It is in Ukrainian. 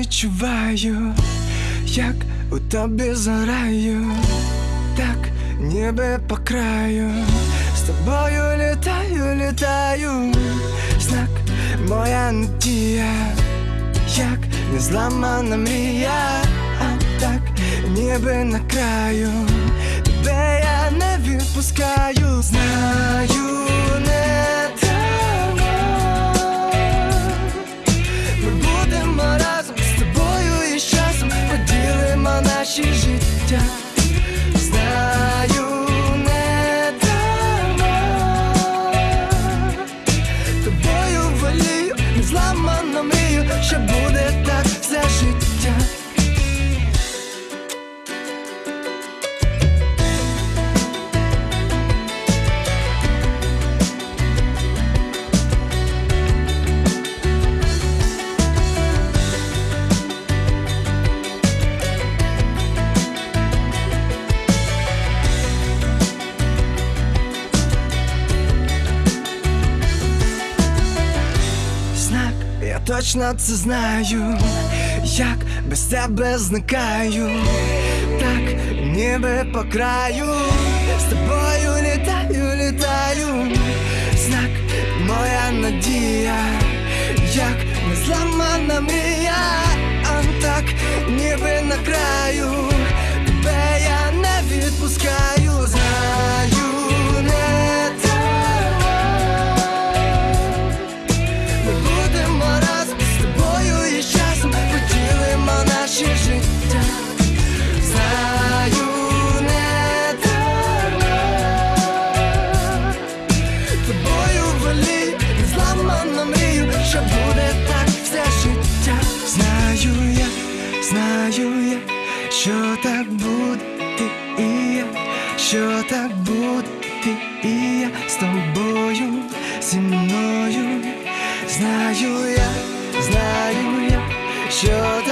відчуваю, як у тобі зараю, так ніби по краю, з тобою літаю, літаю, знак моя надія, як незламана мрія, а так ніби на краю, тебе я не відпускаю, знаю, точно це знаю, як без тебе зникаю, так ніби по краю, з тобою літаю, літаю, знак, моя надія, як незламана мрія, а так ніби на краю, волію, не зламано мрію, що буде так все життя. Знаю я, знаю я, що так буде ти і я, що так буде ти і я з тобою, зі мною. Знаю я, знаю я, що так.